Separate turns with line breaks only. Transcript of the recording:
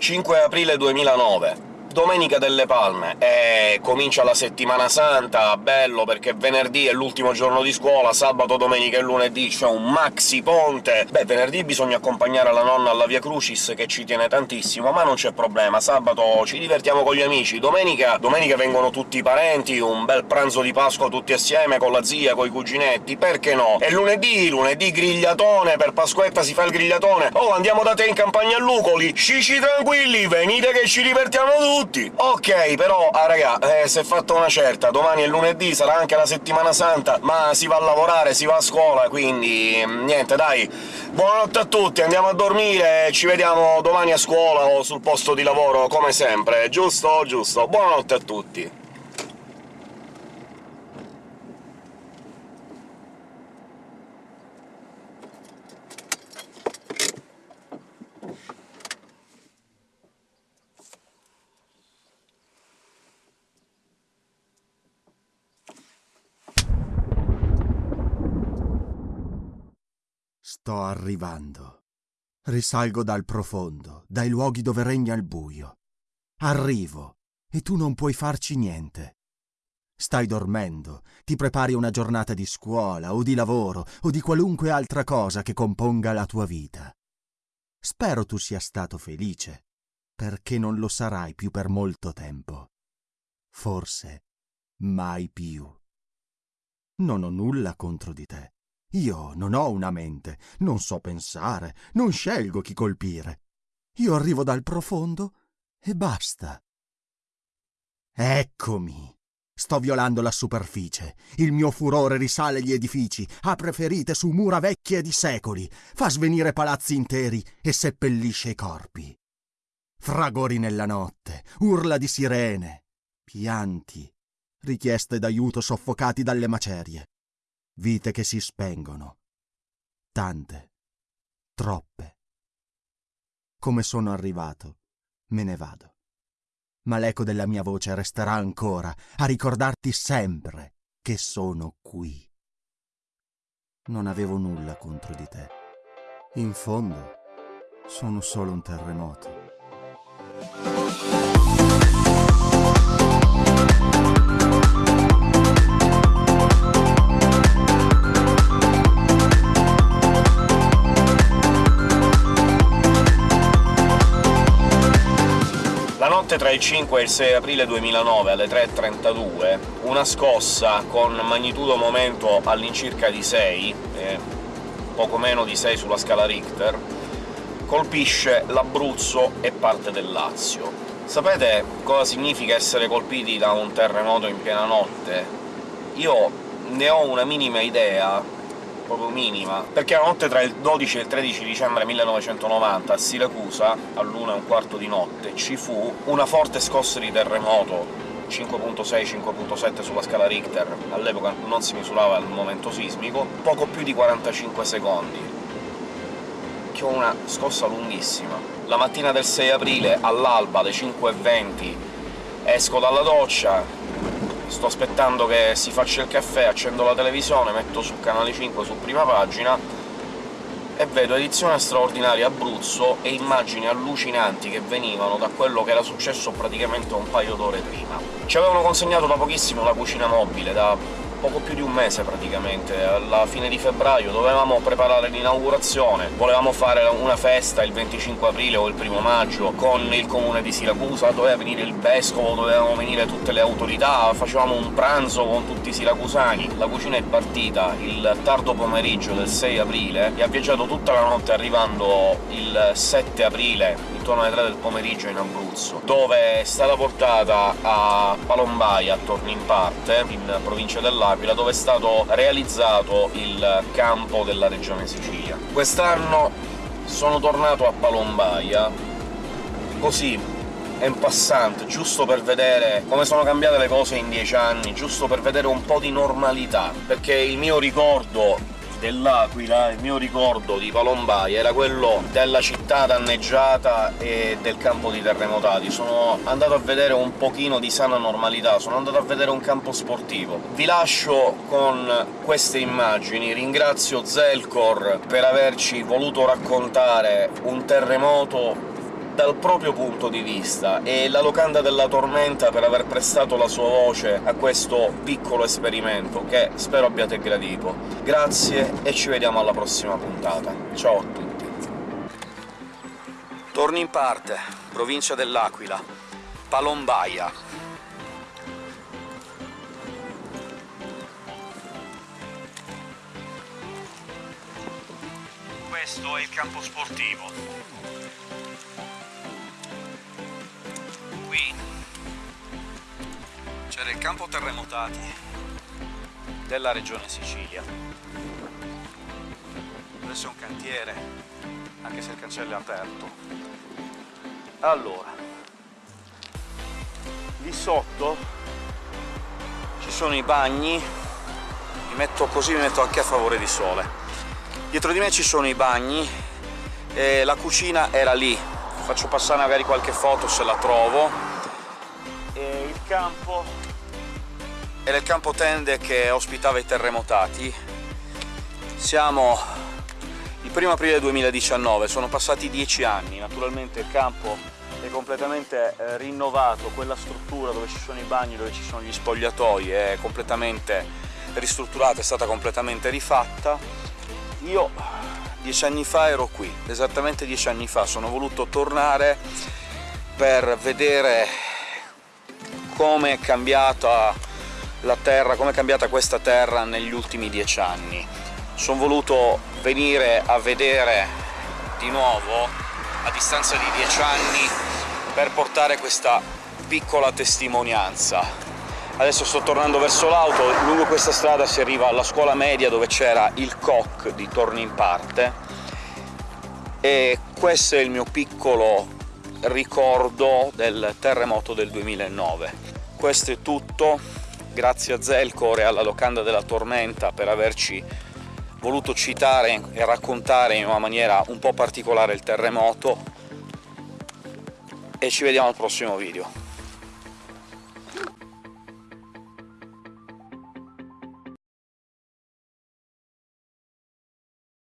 5 aprile 2009 Domenica delle Palme, e comincia la settimana santa, bello perché venerdì è l'ultimo giorno di scuola, sabato, domenica e lunedì c'è un maxi ponte... Beh, venerdì bisogna accompagnare la nonna alla Via Crucis, che ci tiene tantissimo, ma non c'è problema, sabato ci divertiamo con gli amici, domenica... domenica vengono tutti i parenti, un bel pranzo di Pasqua tutti assieme, con la zia, coi cuginetti, perché no? E lunedì, lunedì grigliatone, per Pasquetta si fa il grigliatone... Oh, andiamo da te in campagna a Lucoli! Scici tranquilli, venite che ci divertiamo tutti! Tutti! Ok, però, ah raga, eh, si è fatta una certa, domani è lunedì, sarà anche la settimana santa, ma si va a lavorare, si va a scuola, quindi... Mm, niente, dai, buonanotte a tutti, andiamo a dormire, ci vediamo domani a scuola o sul posto di lavoro, come sempre, giusto? Giusto. Buonanotte a tutti!
Sto arrivando. Risalgo dal profondo, dai luoghi dove regna il buio. Arrivo, e tu non puoi farci niente. Stai dormendo, ti prepari una giornata di scuola, o di lavoro, o di qualunque altra cosa che componga la tua vita. Spero tu sia stato felice, perché non lo sarai più per molto tempo. Forse mai più. Non ho nulla contro di te. Io non ho una mente, non so pensare, non scelgo chi colpire. Io arrivo dal profondo e basta. Eccomi. Sto violando la superficie. Il mio furore risale gli edifici, apre ferite su mura vecchie di secoli, fa svenire palazzi interi e seppellisce i corpi. Fragori nella notte, urla di sirene, pianti, richieste d'aiuto soffocati dalle macerie vite che si spengono. Tante, troppe. Come sono arrivato, me ne vado. Ma l'eco della mia voce resterà ancora a ricordarti sempre che sono qui. Non avevo nulla contro di te. In fondo, sono solo un terremoto.
Tra il 5 e il 6 aprile 2009 alle 3.32 una scossa con magnitudo momento all'incirca di 6, eh, poco meno di 6 sulla scala Richter, colpisce l'Abruzzo e parte del Lazio. Sapete cosa significa essere colpiti da un terremoto in piena notte? Io ne ho una minima idea, proprio minima, perché la notte tra il 12 e il 13 dicembre 1990 a Siracusa, all'una e un quarto di notte, ci fu una forte scossa di terremoto 5.6-5.7 sulla scala Richter, all'epoca non si misurava il momento sismico, poco più di 45 secondi. Che una scossa lunghissima. La mattina del 6 aprile, all'alba, alle 5.20, esco dalla doccia, sto aspettando che si faccia il caffè, accendo la televisione, metto su Canale 5 su prima pagina e vedo edizione straordinaria Abruzzo e immagini allucinanti che venivano da quello che era successo praticamente un paio d'ore prima. Ci avevano consegnato da pochissimo la cucina mobile, da poco più di un mese praticamente, alla fine di febbraio dovevamo preparare l'inaugurazione, volevamo fare una festa il 25 aprile o il primo maggio con il comune di Siracusa, doveva venire il vescovo, dovevano venire tutte le autorità, facevamo un pranzo con tutti i siracusani. La cucina è partita il tardo pomeriggio del 6 aprile. E ha viaggiato tutta la notte arrivando il 7 aprile, intorno alle 3 del pomeriggio in Abruzzo, dove è stata portata a Palombaia, a Tornin Parte, in provincia dell'Aquila, L'Aquila, dove è stato realizzato il campo della Regione Sicilia. Quest'anno sono tornato a Palombaia, così, en passant, giusto per vedere come sono cambiate le cose in dieci anni, giusto per vedere un po' di normalità, perché il mio ricordo dell'Aquila, il mio ricordo di Palombai era quello della città danneggiata e del campo di terremotati. Sono andato a vedere un pochino di sana normalità, sono andato a vedere un campo sportivo. Vi lascio con queste immagini, ringrazio Zelcor per averci voluto raccontare un terremoto dal proprio punto di vista, e la Locanda della Tormenta per aver prestato la sua voce a questo piccolo esperimento, che spero abbiate gradito. Grazie e ci vediamo alla prossima puntata. Ciao a tutti! Torni in parte, provincia dell'Aquila, Palombaia. Questo è il campo sportivo. Campo terremotati della regione Sicilia. Adesso è un cantiere, anche se il cancello è aperto. Allora, lì sotto ci sono i bagni, mi metto così mi metto anche a favore di sole. Dietro di me ci sono i bagni, e la cucina era lì, faccio passare magari qualche foto se la trovo, e il campo era il campo tende che ospitava i terremotati. Siamo il 1 aprile 2019, sono passati dieci anni, naturalmente il campo è completamente eh, rinnovato, quella struttura dove ci sono i bagni, dove ci sono gli spogliatoi è completamente ristrutturata, è stata completamente rifatta. Io dieci anni fa ero qui, esattamente dieci anni fa, sono voluto tornare per vedere come è cambiata la terra, come è cambiata questa terra negli ultimi dieci anni. Sono voluto venire a vedere di nuovo, a distanza di dieci anni, per portare questa piccola testimonianza Adesso sto tornando verso l'auto, lungo questa strada si arriva alla scuola media dove c'era il COC di Torni in Parte, e questo è il mio piccolo ricordo del terremoto del 2009. Questo è tutto, grazie a Zelcor e alla Locanda della Tormenta per averci voluto citare e raccontare in una maniera un po' particolare il terremoto, e ci vediamo al prossimo video.